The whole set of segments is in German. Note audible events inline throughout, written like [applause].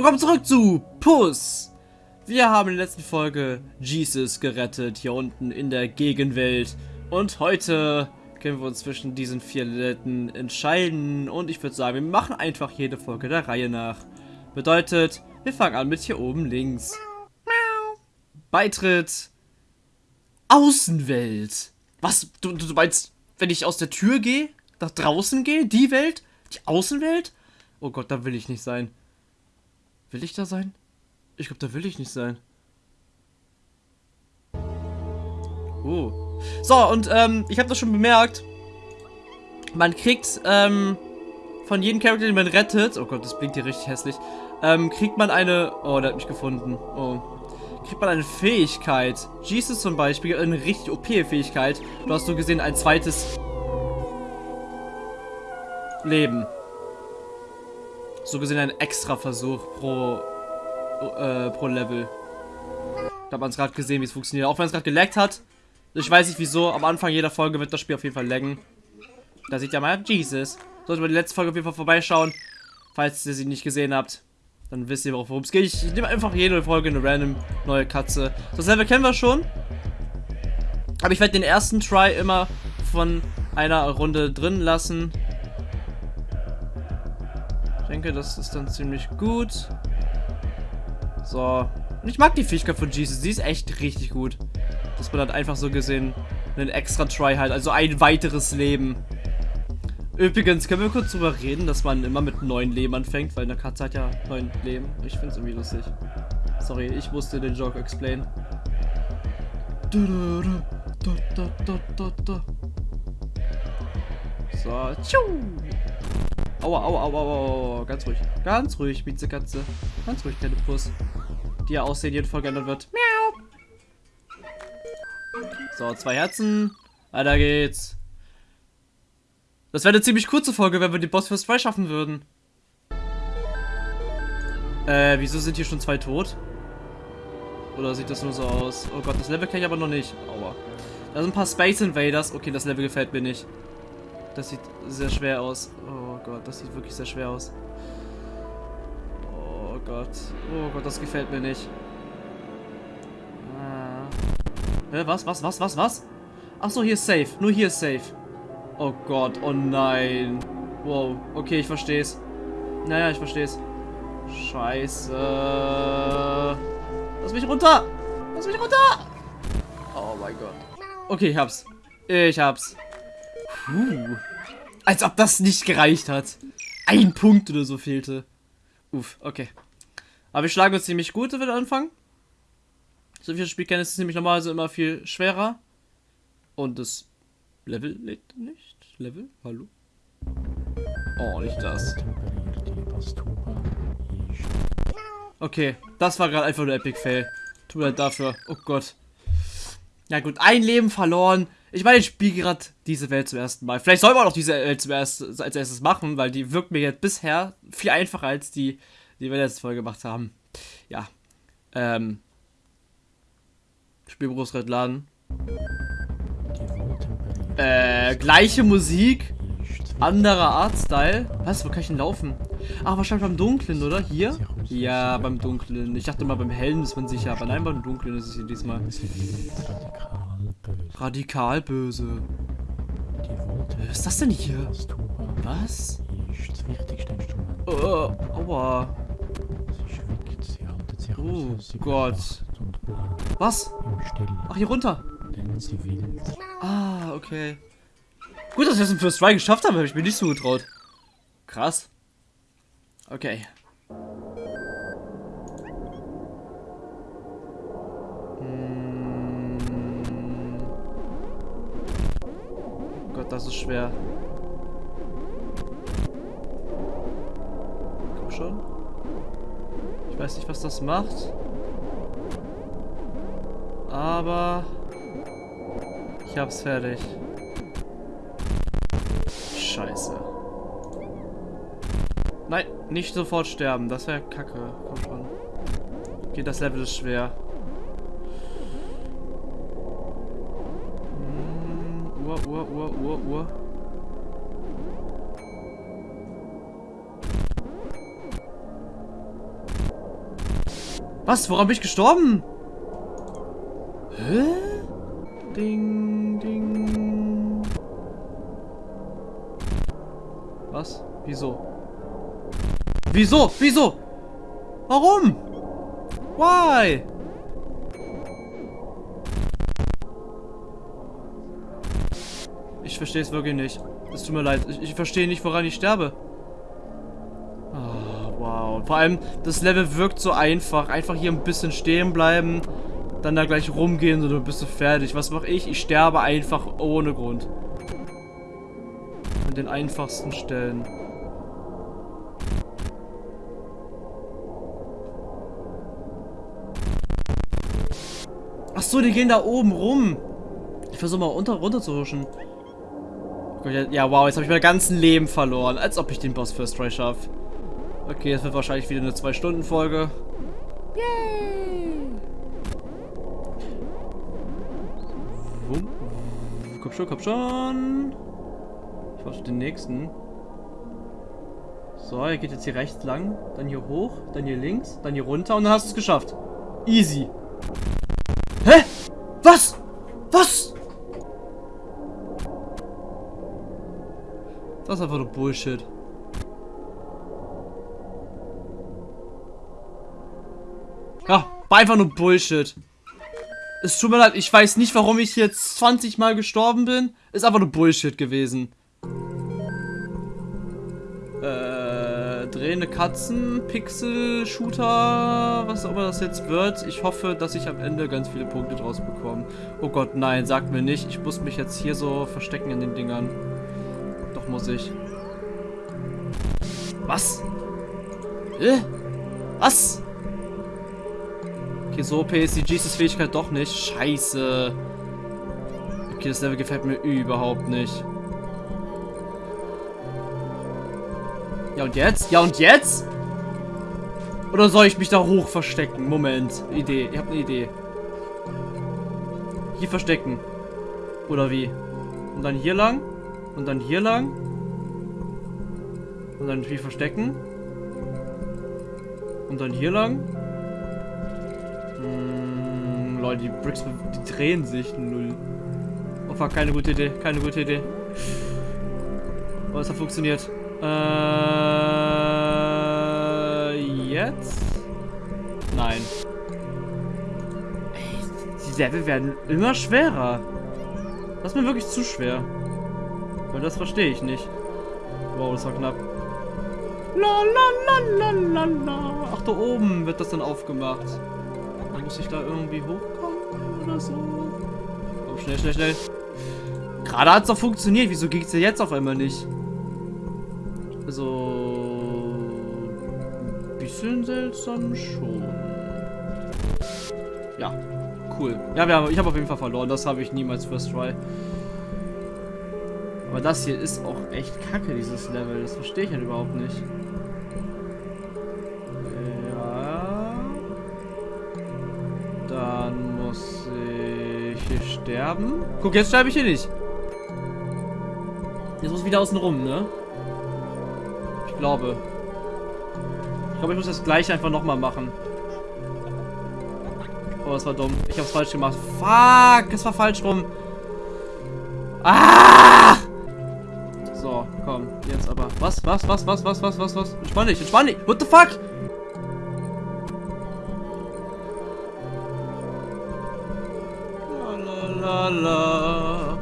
Willkommen zurück zu Puss. Wir haben in der letzten Folge Jesus gerettet, hier unten in der Gegenwelt. Und heute können wir uns zwischen diesen vier Leuten entscheiden. Und ich würde sagen, wir machen einfach jede Folge der Reihe nach. Bedeutet, wir fangen an mit hier oben links. Beitritt. Außenwelt. Was? Du, du meinst, wenn ich aus der Tür gehe? Nach draußen gehe? Die Welt? Die Außenwelt? Oh Gott, da will ich nicht sein. Will ich da sein? Ich glaube, da will ich nicht sein. Oh. So, und ähm, ich habe das schon bemerkt. Man kriegt ähm, von jedem Charakter, den man rettet, oh Gott, das blinkt hier richtig hässlich, ähm, kriegt man eine, oh, der hat mich gefunden, oh, kriegt man eine Fähigkeit. Jesus zum Beispiel, eine richtig OP-Fähigkeit. Du hast so gesehen ein zweites Leben. So gesehen ein extra Versuch pro, äh, pro Level. Da hat man es gerade gesehen, wie es funktioniert. Auch wenn es gerade geleckt hat. Ich weiß nicht wieso. Am Anfang jeder Folge wird das Spiel auf jeden Fall laggen. Da sieht ja mal Jesus. Sollte man die letzte Folge auf jeden Fall vorbeischauen. Falls ihr sie nicht gesehen habt. Dann wisst ihr, worum es geht. Ich, ich nehme einfach jede Folge eine random neue Katze. Das Level kennen wir schon. Aber ich werde den ersten Try immer von einer Runde drin lassen. Ich denke, das ist dann ziemlich gut. So. Und ich mag die Fähigkeit von Jesus. Sie ist echt richtig gut. Dass man dann einfach so gesehen einen extra Try halt. Also ein weiteres Leben. Übrigens, können wir kurz drüber reden, dass man immer mit neun Leben anfängt, weil eine Katze hat ja neun Leben. Ich finde es irgendwie lustig. Sorry, ich musste den Joke explain. So, tschu. Aua, aua, aua, aua, ganz ruhig. Ganz ruhig, Miezekatze. Ganz ruhig, kleine Puss. Die ja aussehen, jeden Folge geändert wird. Miau. So, zwei Herzen. Weiter geht's. Das wäre eine ziemlich kurze Folge, wenn wir den Boss fürs frei schaffen würden. Äh, wieso sind hier schon zwei tot? Oder sieht das nur so aus? Oh Gott, das Level kenne ich aber noch nicht. Aua. Da sind ein paar Space Invaders. Okay, das Level gefällt mir nicht. Das sieht sehr schwer aus. Oh Gott, das sieht wirklich sehr schwer aus. Oh Gott. Oh Gott, das gefällt mir nicht. Ah. Hä, was, was, was, was, was? Achso, hier ist safe. Nur hier ist safe. Oh Gott, oh nein. Wow, okay, ich versteh's. Naja, ich versteh's. Scheiße. Lass mich runter! Lass mich runter! Oh mein Gott. Okay, ich hab's. Ich hab's. Puh. Als ob das nicht gereicht hat. Ein Punkt oder so fehlte. Uff, okay. Aber wir schlagen uns ziemlich gut, wenn wir anfangen. So viel Spielkenntnis ist nämlich normalerweise immer viel schwerer. Und das Level lädt nicht. Level? Hallo? Oh, nicht das. Okay, das war gerade einfach nur Epic Fail. Tut mir leid dafür. Oh Gott. Ja gut, ein Leben verloren. Ich meine, ich spiele gerade diese Welt zum ersten Mal. Vielleicht soll man auch diese Welt zum ersten, als erstes machen, weil die wirkt mir jetzt bisher viel einfacher als die, die wir letzte Folge gemacht haben. Ja. Ähm. Spielberufs laden. Äh, gleiche Musik, anderer Artstyle. Was, wo kann ich denn laufen? Ach, wahrscheinlich beim Dunklen, oder? Hier? Ja, beim Dunklen. Ich dachte mal, beim Hellen ist man sicher, aber nein, beim Dunklen ist es hier diesmal. Radikal böse. Was ist das denn hier? Was? Oh, aua. Oh Gott. Was? Ach, hier runter. Ah, okay. Gut, dass wir es im First Try geschafft haben, habe ich mir nicht so getraut. Krass. Okay. Das ist schwer. Komm schon. Ich weiß nicht, was das macht. Aber... Ich hab's fertig. Scheiße. Nein, nicht sofort sterben. Das wäre kacke. Komm schon. Okay, das Level ist schwer. Uhr. Was? Woran bin ich gestorben? Hä? Ding, ding. Was? Wieso? Wieso? Wieso? Warum? Why? Verstehe es wirklich nicht. Es tut mir leid. Ich, ich verstehe nicht, woran ich sterbe. Oh, wow. Vor allem, das Level wirkt so einfach. Einfach hier ein bisschen stehen bleiben. Dann da gleich rumgehen und dann bist du fertig. Was mache ich? Ich sterbe einfach ohne Grund. An den einfachsten Stellen. Ach so, die gehen da oben rum. Ich versuche mal unter runter zu huschen. Ja, wow, jetzt habe ich mein ganzes Leben verloren. Als ob ich den Boss First Try schaffe. Okay, es wird wahrscheinlich wieder eine 2-Stunden-Folge. Yay! Komm schon, komm schon. Ich warte den nächsten. So, er geht jetzt hier rechts lang, dann hier hoch, dann hier links, dann hier runter und dann hast du es geschafft. Easy. Hä? Ist einfach nur Bullshit. Ja, war einfach nur Bullshit. Es tut mir leid, ich weiß nicht, warum ich jetzt 20 Mal gestorben bin. Ist einfach nur Bullshit gewesen. Äh, drehende Katzen, Pixel, Shooter, was auch immer das jetzt wird. Ich hoffe, dass ich am Ende ganz viele Punkte draus bekomme. Oh Gott, nein, sagt mir nicht. Ich muss mich jetzt hier so verstecken in den Dingern. Muss ich. Was? Äh? Was? Okay, so OP ist die Jesus Fähigkeit doch nicht. Scheiße. Okay, das Level gefällt mir überhaupt nicht. Ja und jetzt? Ja und jetzt? Oder soll ich mich da hoch verstecken? Moment. Idee. Ich habe eine Idee. Hier verstecken. Oder wie? Und dann hier lang. Und dann hier lang. Und dann hier verstecken. Und dann hier lang. Hm, Leute, die Bricks die drehen sich. Null. Oh fuck, keine gute Idee. Keine gute Idee. Oh, es hat funktioniert. Äh, jetzt? Nein. Ey, die Level werden immer schwerer. Das ist mir wirklich zu schwer. Weil das verstehe ich nicht. Wow, das war knapp. La la la. Ach, da oben wird das dann aufgemacht. Dann muss ich da irgendwie hochkommen oder so. Komm, schnell, schnell, schnell. Gerade hat es doch funktioniert. Wieso geht es jetzt auf einmal nicht? Also... Ein bisschen seltsam schon. Ja, cool. Ja, wir haben, ich habe auf jeden Fall verloren. Das habe ich niemals First Try. Aber das hier ist auch echt kacke, dieses Level. Das verstehe ich halt überhaupt nicht. Ja. Dann muss ich hier sterben. Guck, jetzt sterbe ich hier nicht. Jetzt muss ich wieder außen rum, ne? Ich glaube. Ich glaube, ich muss das gleiche einfach nochmal machen. Oh, das war dumm. Ich hab's falsch gemacht. Fuck, es war falsch rum. Ah! Was, was, was, was, was, was, was, was? Entspann dich, entspann dich. What the fuck? La, la, la, la.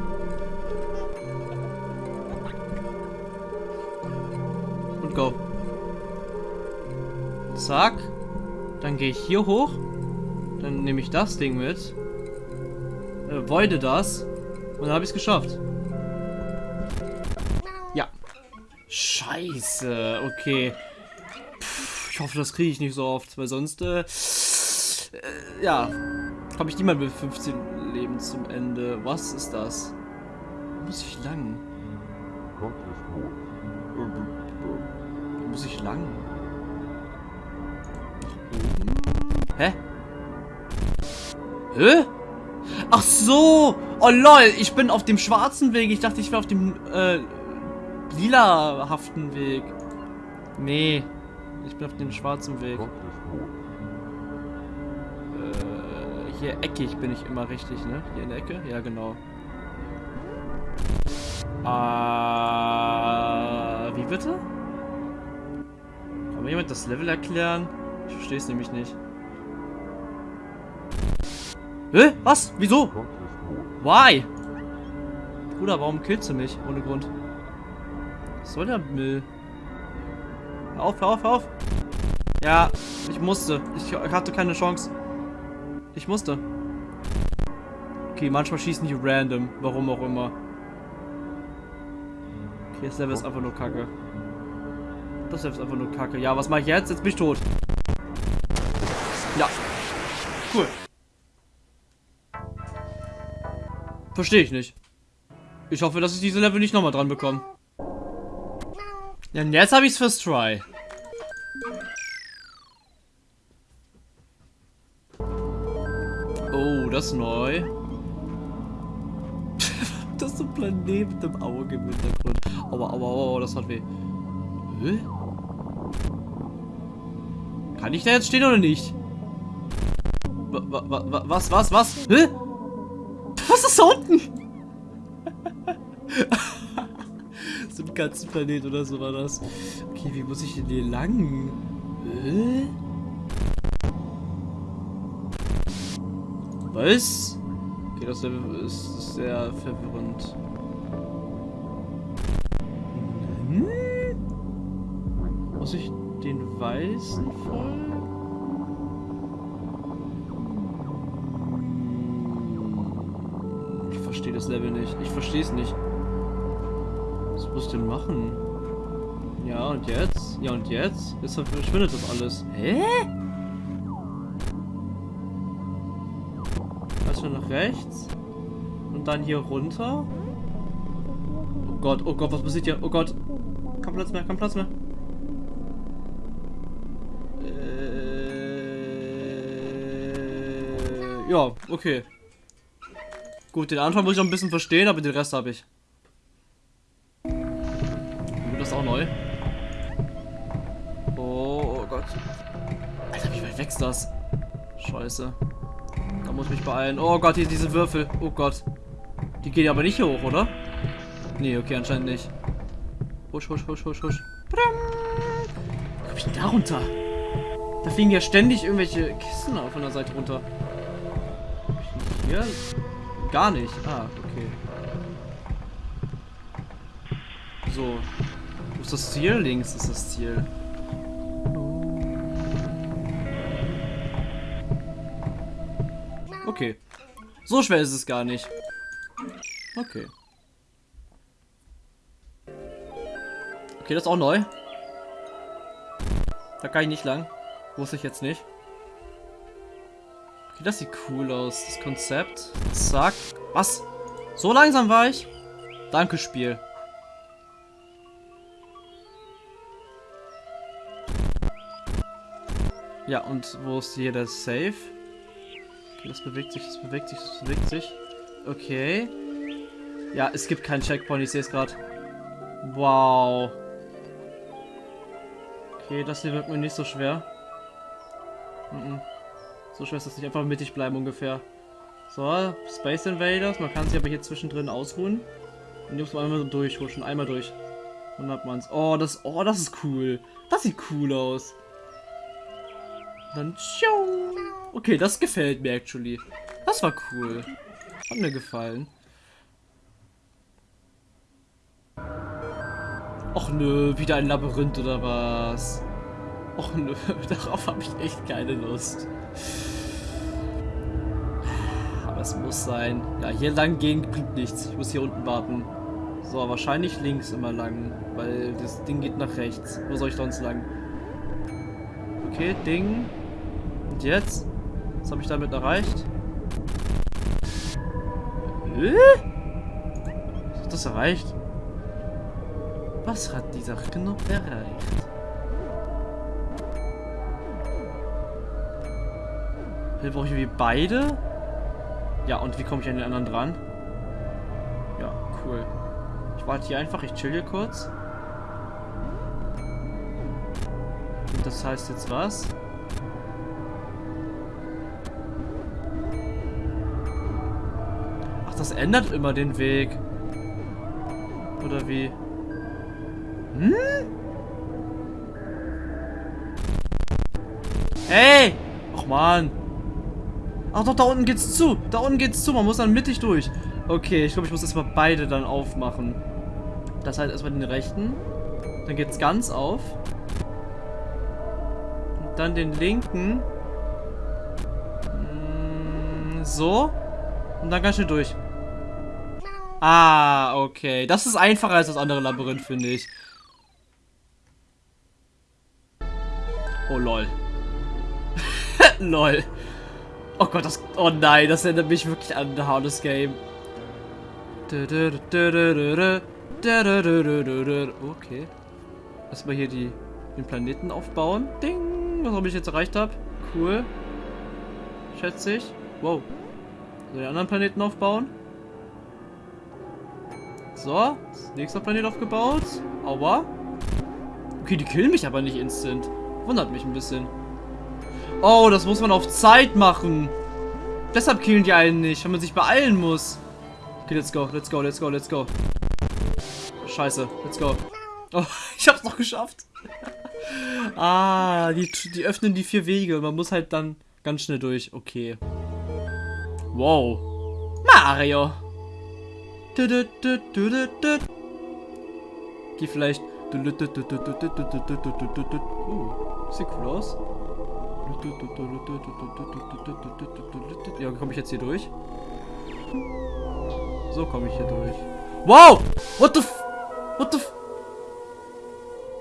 Und go. Zack. Dann gehe ich hier hoch. Dann nehme ich das Ding mit. Äh, voide das. Und dann habe ich es geschafft. Scheiße. Okay. Puh, ich hoffe, das kriege ich nicht so oft, weil sonst, äh, äh ja, komme ich niemand mit 15 Leben zum Ende. Was ist das? Wo muss ich lang? Wo muss ich lang? Hä? Hä? Ach so! Oh lol, ich bin auf dem schwarzen Weg. Ich dachte, ich wäre auf dem äh, lila-haften Weg. Nee, ich bin auf dem schwarzen Weg. Hier eckig bin ich immer richtig, ne? Hier in der Ecke? Ja, genau. Ah, wie bitte? Kann mir jemand das Level erklären? Ich verstehe es nämlich nicht. Hä? Was? Wieso? Why? Bruder, warum killst du mich? Ohne Grund. Was soll der Müll? Hör auf, hör auf, hör auf. Ja, ich musste. Ich hatte keine Chance. Ich musste. Okay, manchmal schießen die random. Warum auch immer. Okay, das Level ist einfach nur kacke. Das Level ist einfach nur kacke. Ja, was mache ich jetzt? Jetzt bin ich tot. Ja. Cool. Verstehe ich nicht. Ich hoffe, dass ich diese Level nicht nochmal dran bekomme. Ja, jetzt habe ich es fürs Try. Oh, das ist neu. [laughs] das ist ein Planet mit dem Auge im Hintergrund. Aua, aua, aua, das hat weh. Hä? Kann ich da jetzt stehen oder nicht? wa, wa, was, was, was? Hä? Was ist da unten? [laughs] so ein Katzenplanet oder so war das. Okay, wie muss ich denn hier lang? Hä? Was? Okay, das ist sehr verwirrend. Hm? Muss ich den weißen folgen? verstehe das Level nicht. Ich verstehe es nicht. Muss ich denn machen? Ja, und jetzt? Ja, und jetzt? Jetzt verschwindet das alles. Hä? Erstmal nach rechts. Und dann hier runter. Oh Gott, oh Gott, was passiert hier? Oh Gott. Kein Platz mehr, kein Platz mehr. Äh, ja, okay. Gut, den Anfang muss ich noch ein bisschen verstehen, aber den Rest habe ich. Wächst das? Scheiße. Da muss ich mich beeilen. Oh Gott, hier diese Würfel. Oh Gott. Die gehen aber nicht hier hoch, oder? Nee, okay, anscheinend nicht. Husch, husch, husch, husch, husch. Wie ich denn da runter? Da fliegen ja ständig irgendwelche Kisten von der Seite runter. Hier? Gar nicht. Ah, okay. So. Wo ist das Ziel? Links ist das Ziel. Okay. So schwer ist es gar nicht. Okay. Okay, das ist auch neu. Da kann ich nicht lang. Wusste ich jetzt nicht. Okay, das sieht cool aus, das Konzept. Zack. Was? So langsam war ich? Danke, Spiel. Ja, und wo ist hier der Safe? Okay, das bewegt sich, das bewegt sich, das bewegt sich. Okay. Ja, es gibt keinen Checkpoint, ich sehe es gerade. Wow. Okay, das hier wird mir nicht so schwer. Mm -mm. So schwer ist das nicht. Einfach mittig bleiben ungefähr. So, Space Invaders. Man kann sich aber hier zwischendrin ausruhen. Und hier muss man einmal so durchhuschen. Einmal durch. Dann hat man es. Oh, das, oh, das ist cool. Das sieht cool aus. Dann tschuh. Okay, das gefällt mir actually. Das war cool. Hat mir gefallen. Och nö, wieder ein Labyrinth oder was? Och nö, [laughs] darauf habe ich echt keine Lust. Aber es muss sein. Ja, hier lang gehen bringt nichts. Ich muss hier unten warten. So, wahrscheinlich links immer lang. Weil das Ding geht nach rechts. Wo soll ich sonst lang? Okay, Ding. Und jetzt? Was habe ich damit erreicht? Äh? Was hat das erreicht? Was hat dieser Knopf erreicht? Hier brauche ich wie beide. Ja, und wie komme ich an den anderen dran? Ja, cool. Ich warte hier einfach, ich chill hier kurz. Und das heißt jetzt was? Das ändert immer den Weg. Oder wie? Hm? Hey! Ach man. Ach doch, da unten geht's zu. Da unten geht's zu. Man muss dann mittig durch. Okay, ich glaube, ich muss erstmal beide dann aufmachen. Das heißt erstmal den rechten. Dann geht's ganz auf. Und dann den linken. Mm, so. Und dann ganz schnell durch. Ah, okay. Das ist einfacher als das andere Labyrinth, finde ich. Oh, lol. [laughs] lol. Oh Gott, das... Oh nein, das erinnert mich wirklich an The Hardest Game. Okay. Erstmal hier die, den Planeten aufbauen. Ding! Was ich jetzt erreicht habe. Cool. Schätze ich. Wow. So, die anderen Planeten aufbauen. So, nächster Planet aufgebaut. Aua. Okay, die killen mich aber nicht instant. Wundert mich ein bisschen. Oh, das muss man auf Zeit machen. Deshalb killen die einen nicht, wenn man sich beeilen muss. Okay, let's go, let's go, let's go, let's go. Scheiße, let's go. Oh, [laughs] ich hab's noch geschafft. [laughs] ah, die, die öffnen die vier Wege. Man muss halt dann ganz schnell durch. Okay. Wow. Mario. Geh vielleicht. Uh, sieht cool aus. Ja, komme ich jetzt hier durch? So komme ich hier durch. Wow! What the f... What the f...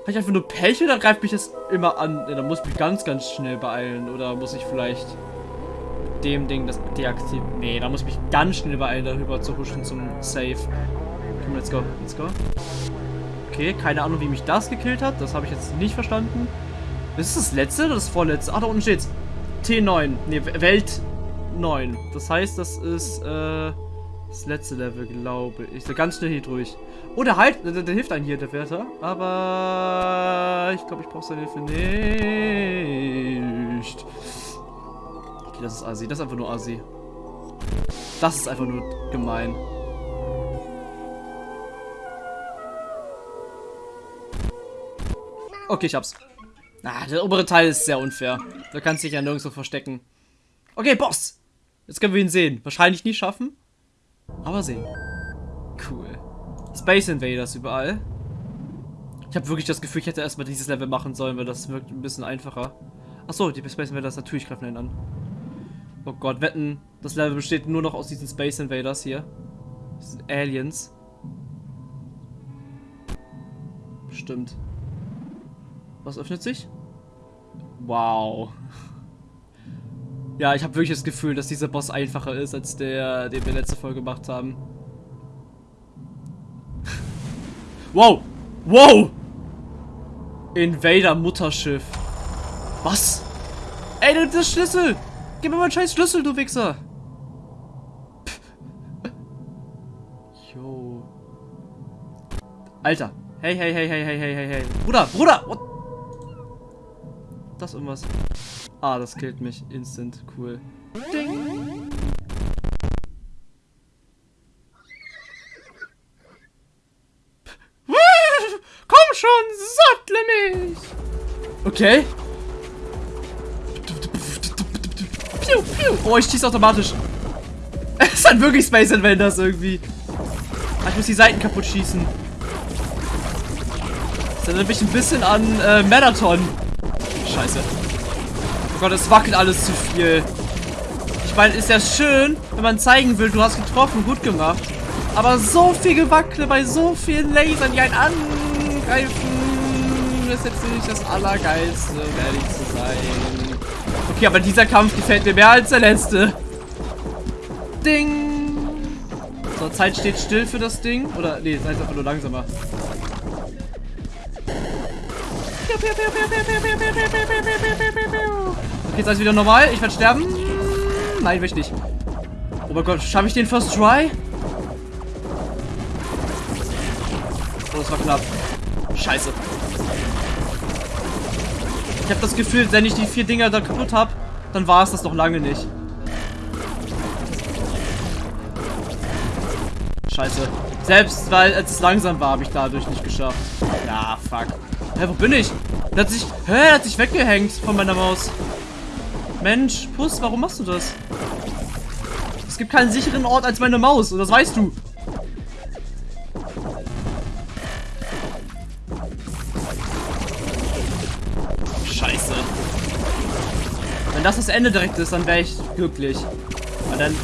Habe ich einfach nur Pech oder greift mich das immer an? Ja, da muss ich mich ganz, ganz schnell beeilen. Oder muss ich vielleicht dem Ding das deaktivieren? Nee, da muss ich mich ganz schnell beeilen, darüber zu huschen zum Save. Komm, let's go, let's go. Okay, keine Ahnung, wie mich das gekillt hat. Das habe ich jetzt nicht verstanden. Ist das letzte oder das vorletzte? Ach, da unten steht's. T9. Ne, Welt 9. Das heißt, das ist, äh, das letzte Level, glaube ich. So ganz schnell hier durch. Oh, der halt, der, der, hilft einem hier, der Wärter. Aber ich glaube, ich brauche seine Hilfe nicht. Okay, das ist Asi. Das ist einfach nur Asi. Das ist einfach nur gemein. Okay, ich hab's. Ah, der obere Teil ist sehr unfair. Da kannst du dich ja nirgendwo verstecken. Okay, Boss! Jetzt können wir ihn sehen. Wahrscheinlich nie schaffen. Aber sehen. Cool. Space Invaders überall. Ich habe wirklich das Gefühl, ich hätte erstmal dieses Level machen sollen, weil das wirkt ein bisschen einfacher. Achso, die Space Invaders natürlich greifen einen an. Oh Gott, wetten, das Level besteht nur noch aus diesen Space Invaders hier. Diesen Aliens. Stimmt. Was öffnet sich? Wow. Ja, ich habe wirklich das Gefühl, dass dieser Boss einfacher ist, als der, den wir letzte Folge gemacht haben. wow! Wow! Invader Mutterschiff. Was? Ey, das ist Schlüssel! Gib mir mal einen scheiß Schlüssel, du Wichser! Jo. Alter. Hey, hey, hey, hey, hey, hey, hey, hey. Bruder, Bruder! What? Das irgendwas. Ah, das killt mich. Instant. Cool. Ding. Komm schon, sattle mich! Okay. Oh, ich schieße automatisch. [laughs] Es ist halt wirklich Space Invaders irgendwie. Ah, ich muss die Seiten kaputt schießen. Das erinnert mich ein bisschen an äh, Marathon. Scheiße. Oh Gott, es wackelt alles zu viel. Ich meine, ist ja schön, wenn man zeigen will, du hast getroffen, gut gemacht. Aber so viel Gewackle bei so vielen Lasern, die einen angreifen, ist jetzt nicht das Allergeilste, um ehrlich zu sein. Okay, aber dieser Kampf gefällt mir mehr als der letzte. Ding! So, Zeit steht still für das Ding. Oder, nee, Zeit ist einfach nur langsamer. Okay, jetzt alles wieder normal. Ich werde sterben. Nein, will ich nicht. Oh mein Gott, schaffe ich den First Try? Oh, das war knapp. Scheiße. Ich habe das Gefühl, wenn ich die vier Dinger da kaputt habe, dann war es das noch lange nicht. scheiße. Selbst weil es langsam war, habe ich dadurch nicht geschafft. Ja, fuck. Hä, wo bin ich? Der hat sich. Hä, der hat sich weggehängt von meiner Maus. Mensch, Puss, warum machst du das? Es gibt keinen sicheren Ort als meine Maus und das weißt du. Das das Ende direkt ist, dann wäre ich glücklich. Aber dann...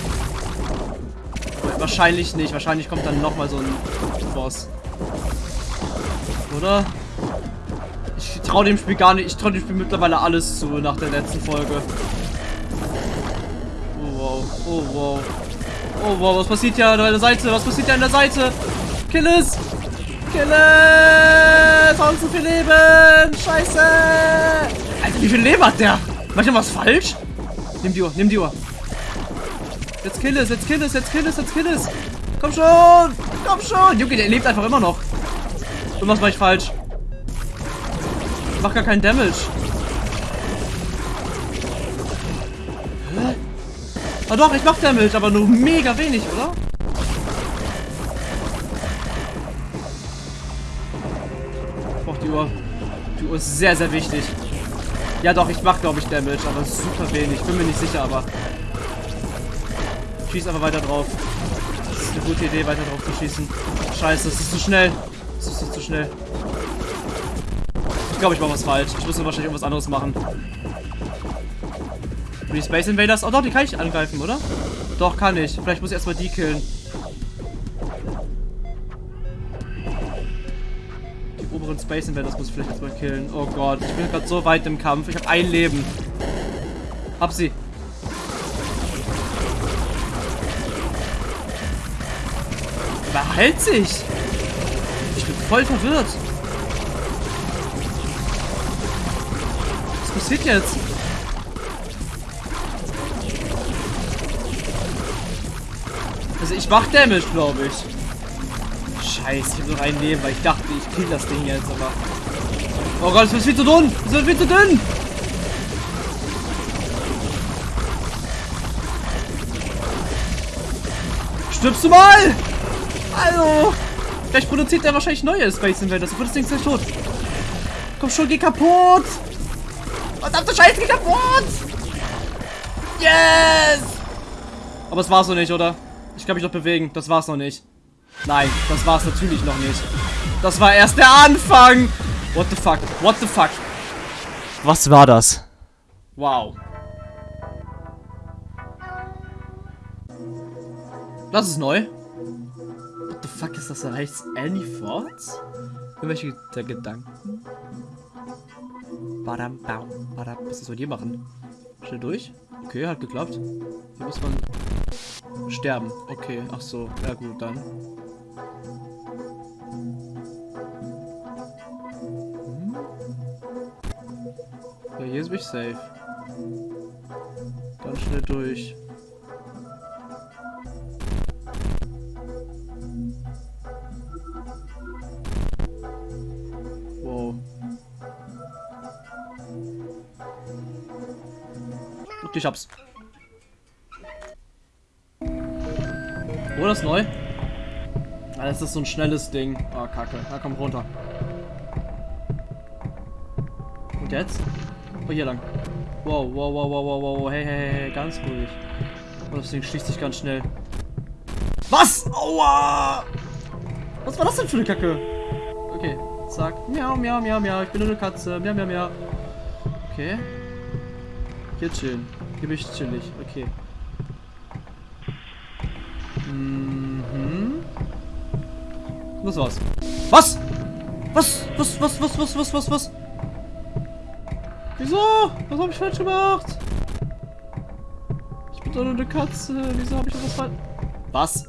Wahrscheinlich nicht. Wahrscheinlich kommt dann nochmal so ein Boss. Oder? Ich traue dem Spiel gar nicht. Ich traue dem Spiel mittlerweile alles zu nach der letzten Folge. Oh wow. Oh wow. Oh wow. Was passiert ja an der Seite? Was passiert ja an der Seite? Kill es! Kill es! Sonst so viel Leben! Scheiße! Alter, wie viel Leben hat der? Mach ich was falsch? Nimm die Uhr, nimm die Uhr. Jetzt kill es, jetzt kill es, jetzt kill es, jetzt kill es. Komm schon! Komm schon! Junge, der lebt einfach immer noch. Irgendwas mache ich falsch. Ich mach gar keinen Damage. Hä? Ah doch, ich mach Damage, aber nur mega wenig, oder? Ich brauch die Uhr. Die Uhr ist sehr, sehr wichtig. Ja doch, ich mach glaube ich Damage, aber super wenig. Bin mir nicht sicher, aber. Schieß einfach weiter drauf. Das ist eine gute Idee, weiter drauf zu schießen. Scheiße, es ist zu schnell. Es ist zu schnell. Ich glaube, ich mache was falsch. Ich muss wahrscheinlich irgendwas anderes machen. Und die Space Invaders. Oh doch, die kann ich angreifen, oder? Doch, kann ich. Vielleicht muss ich erstmal die killen. Space Invaders muss ich vielleicht erstmal killen. Oh Gott, ich bin gerade so weit im Kampf. Ich habe ein Leben. Hab sie. Behalt sich! Ich bin voll verwirrt. Was passiert jetzt? Also ich mach Damage, glaube ich. Scheiße, ich habe nur ein Leben, weil ich dachte, ich kill das Ding jetzt, aber... Oh Gott, es wird viel zu dünn! Es wird viel zu dünn! Stirbst du mal! Also! Vielleicht produziert er wahrscheinlich neue Space Invaders. Dann wird das Ding gleich tot. Komm schon, geh kaputt! Verdammte Scheiße, geh kaputt! Yes! Aber es war's noch nicht, oder? Ich kann mich noch bewegen. Das war's noch nicht. Nein, das war es natürlich noch nicht. Das war erst der Anfang. What the fuck? What the fuck? Was war das? Wow. Das ist neu. What the fuck ist das da rechts? Any Thoughts? Irgendwelche der Gedanken? Badam, bam, badam. Was ist das hier machen? Schnell durch? Okay, hat geklappt. Hier muss man sterben. Okay, ach so. Ja gut, dann. Hier ist mich safe. Ganz schnell durch. Wow. Und ich hab's. Oh, das ist neu. Ah, das ist so ein schnelles Ding. Oh, kacke. Na, komm runter. Und jetzt? Oh, hier lang. Wow, wow, wow, wow, wow, wow. Hey, hey, hey, ganz ruhig. Oh, das Ding schließt sich ganz schnell. Was? Aua! Was war das denn für eine Kacke? Okay, zack. Miau, miau, miau, miau. Ich bin nur eine Katze. Miau, miau, miau. Okay. Hier chillen. Hier bin ich chillig. Okay. Mhm. Das war's. Was? Was? Was, was, was, was, was, was, was? Wieso? Was habe ich falsch gemacht? Ich bin doch nur eine Katze. Wieso habe ich was falsch... Was?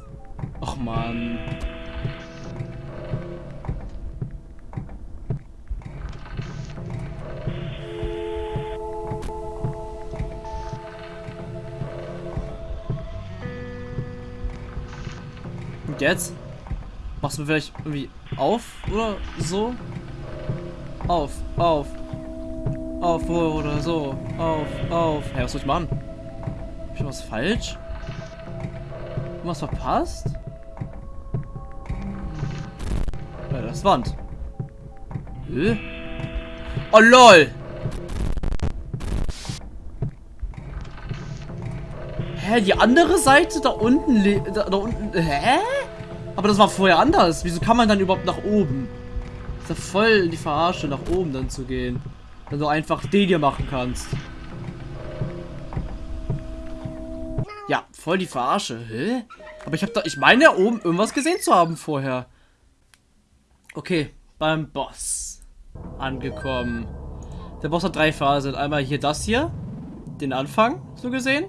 Ach, Mann. Und jetzt? Machst du vielleicht irgendwie auf oder so? Auf, auf, auf oder so. Auf, auf. Hey, was soll ich machen? Hab ich was falsch? Was verpasst? Ja, das Wand. Hä? Oh lol! Hä, die andere Seite da unten, da, da unten, hä? Aber das war vorher anders. Wieso kann man dann überhaupt nach oben? Ist ja voll die Verarsche, nach oben dann zu gehen. Wenn du einfach den hier machen kannst. Ja, voll die Verarsche. Hä? Aber ich habe da, ich meine ja oben irgendwas gesehen zu haben vorher. Okay, beim Boss angekommen. Der Boss hat drei Phasen. Einmal hier das hier, den Anfang, so gesehen.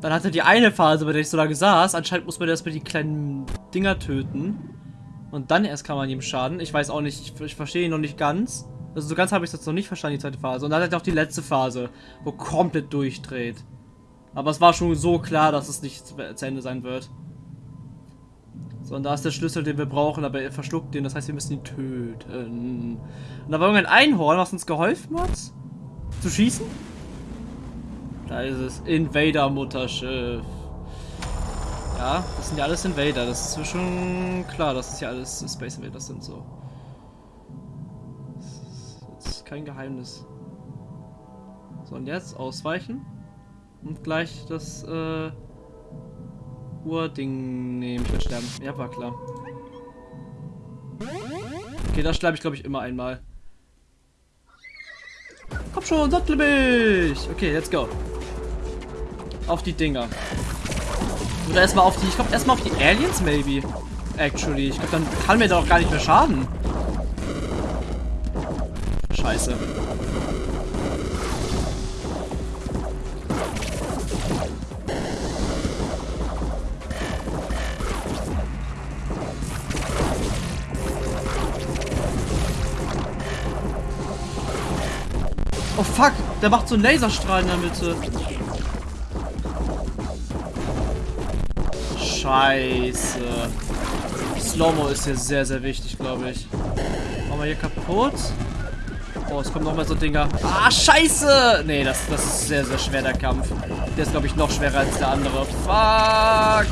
Dann hatte die eine Phase, bei der ich so lange saß. Anscheinend muss man erstmal die kleinen Dinger töten. Und dann erst kann man ihm schaden. Ich weiß auch nicht, ich, ich verstehe ihn noch nicht ganz. Also so ganz habe ich das noch nicht verstanden, die zweite Phase. Und dann hat er auch die letzte Phase, wo komplett durchdreht. Aber es war schon so klar, dass es nicht zu Ende sein wird. So, und da ist der Schlüssel, den wir brauchen, aber er verschluckt den, das heißt, wir müssen ihn töten. Und da war irgendein Einhorn, was uns geholfen hat, zu schießen. Da ist es. Invader-Mutterschiff. Ja, das sind ja alles Invader. Das ist schon klar, dass es ja alles Space Invaders sind, so. Das kein Geheimnis. So, und jetzt ausweichen. Und gleich das, äh, Urding nehmen. Ich werde sterben. Ja, war klar. Okay, da sterbe ich, glaube ich, immer einmal. Komm schon, sattel mich! Okay, let's go auf die Dinger. Oder erstmal auf die, ich glaube erstmal auf die Aliens, maybe. Actually. Ich glaube, dann kann mir doch gar nicht mehr schaden. Scheiße. Oh fuck, der macht so einen Laserstrahl in der Mitte. Scheiße. Slow-Mo ist hier sehr, sehr wichtig, glaube ich. Machen wir hier kaputt. Oh, es kommen nochmal so Dinger. Ah, scheiße! Nee, das, das ist sehr, sehr schwer, der Kampf. Der ist, glaube ich, noch schwerer als der andere. Fuck!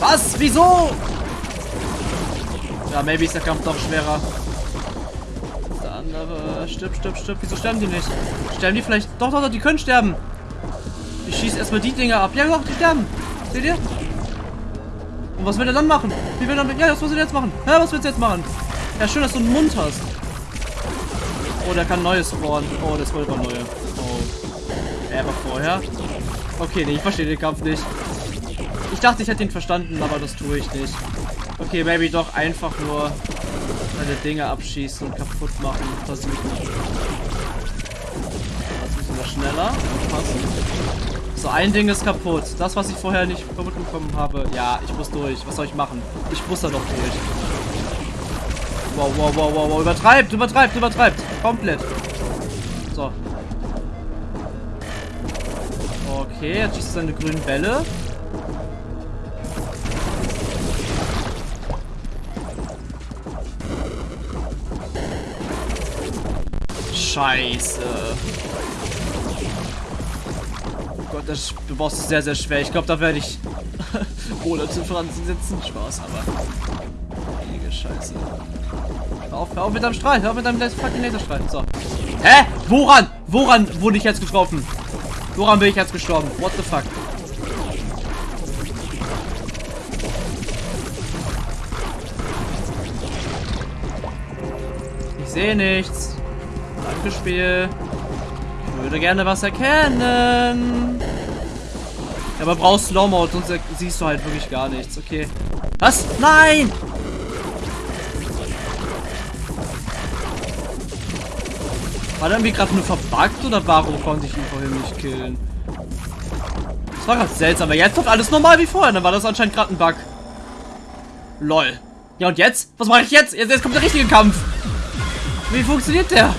Was? Wieso? Ja, maybe ist der Kampf doch schwerer. Der andere. Stirb, stirb, stirb. Wieso sterben die nicht? Sterben die vielleicht? Doch, doch, doch, die können sterben. Ich schieße erstmal die Dinger ab. Ja, doch, die sterben. Seht ihr? Und was will er dann machen? Wie will er dann... Ja, was muss er jetzt machen? Ja, was willst du jetzt machen? Ja, schön, dass du einen Mund hast. Oh, der kann neues spawnen. Oh, das wollte neue. Oh. Er war vorher. Okay, nee, ich verstehe den Kampf nicht. Ich dachte, ich hätte ihn verstanden, aber das tue ich nicht. Okay, maybe doch einfach nur seine Dinge abschießen und kaputt machen. Versuchen. Das müssen wir schneller. Passen. So, ein Ding ist kaputt. Das, was ich vorher nicht kaputt bekommen habe. Ja, ich muss durch. Was soll ich machen? Ich muss da doch durch. Wow, wow, wow, wow, wow. Übertreibt, übertreibt, übertreibt. Komplett. So. Okay, jetzt schießt seine grünen Bälle. Scheiße. Gott, das Boss ist sehr, sehr schwer. Ich glaube, da werde ich [laughs] Monate dran sitzen. Spaß, aber. Heilige Scheiße. Hör auf, hör auf mit deinem Strahl. Hör auf mit deinem fucking Laserstrahl. So. Hä? Woran? Woran wurde ich jetzt getroffen? Woran bin ich jetzt gestorben? What the fuck? Ich sehe nichts. Danke, Spiel. Ich würde gerne was erkennen. Aber brauchst Slow Mode, sonst siehst du halt wirklich gar nichts. Okay. Was? Nein! War der irgendwie gerade nur verbuggt oder warum konnte ich ihn vorhin nicht killen? Das war gerade seltsam, aber jetzt doch alles normal wie vorher. Dann war das anscheinend gerade ein Bug. Lol. Ja und jetzt? Was mache ich jetzt? jetzt? Jetzt kommt der richtige Kampf. Wie funktioniert der?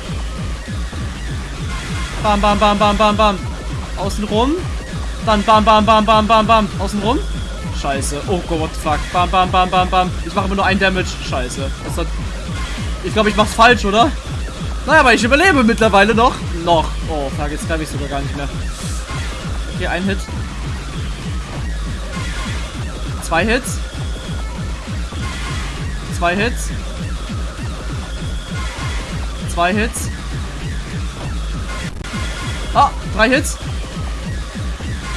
Bam, bam, bam, bam, bam, bam. Außen rum. Dann bam, bam, bam, bam, bam, bam. Außen rum. Scheiße. Oh Gott, fuck. Bam, bam, bam, bam, bam. Ich mache immer nur ein Damage. Scheiße. Hat... Ich glaube, ich mach's falsch, oder? Naja, aber ich überlebe mittlerweile noch. Noch. Oh, fuck, jetzt glaube ich sogar gar nicht mehr. Okay, ein Hit. Zwei Hits. Zwei Hits. Zwei Hits. Ah, drei Hits.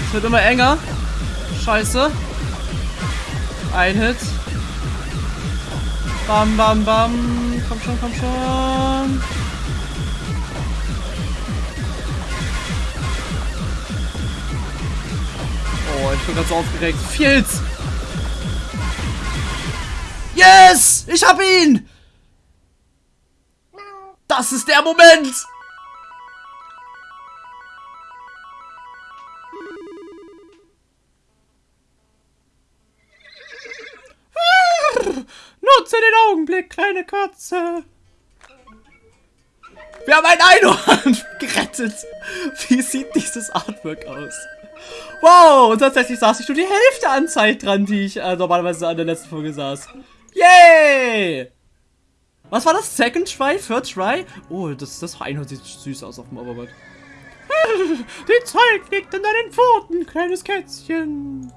Es wird immer enger. Scheiße. Ein Hit. Bam, bam, bam. Komm schon, komm schon. Oh, ich bin ganz aufgeregt. Hits. Yes! Ich hab ihn! Das ist der Moment! [laughs] Nutze den Augenblick, kleine Katze. Wir haben ein Einhorn [laughs] gerettet. Wie sieht dieses Artwork aus? Wow, und tatsächlich saß ich nur die Hälfte an Zeit dran, die ich äh, normalerweise an der letzten Folge saß. Yay! Was war das? Second Try? Third Try? Oh, das, das Einhorn sieht süß aus auf dem Overworld. [laughs] Die Zeit liegt in deinen Pfoten, kleines Kätzchen.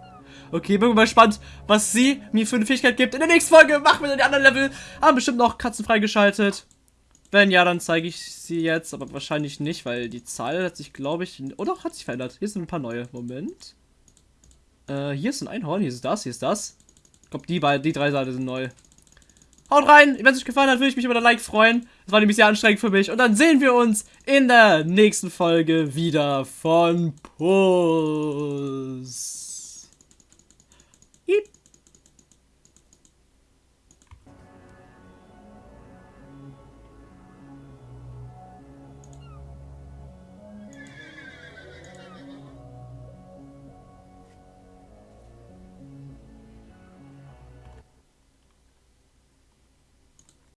Okay, bin mal gespannt, was sie mir für eine Fähigkeit gibt. In der nächsten Folge machen wir die anderen Level. Haben bestimmt noch Katzen freigeschaltet. Wenn ja, dann zeige ich sie jetzt, aber wahrscheinlich nicht, weil die Zahl hat sich, glaube ich, oder oh, hat sich verändert. Hier sind ein paar neue. Moment. Äh, hier ist ein Einhorn, hier ist das, hier ist das. Ich glaube, die, die drei Seiten sind neu. Haut rein! Wenn es euch gefallen hat, würde ich mich über ein Like freuen. Das war nämlich sehr anstrengend für mich. Und dann sehen wir uns in der nächsten Folge wieder von Puss.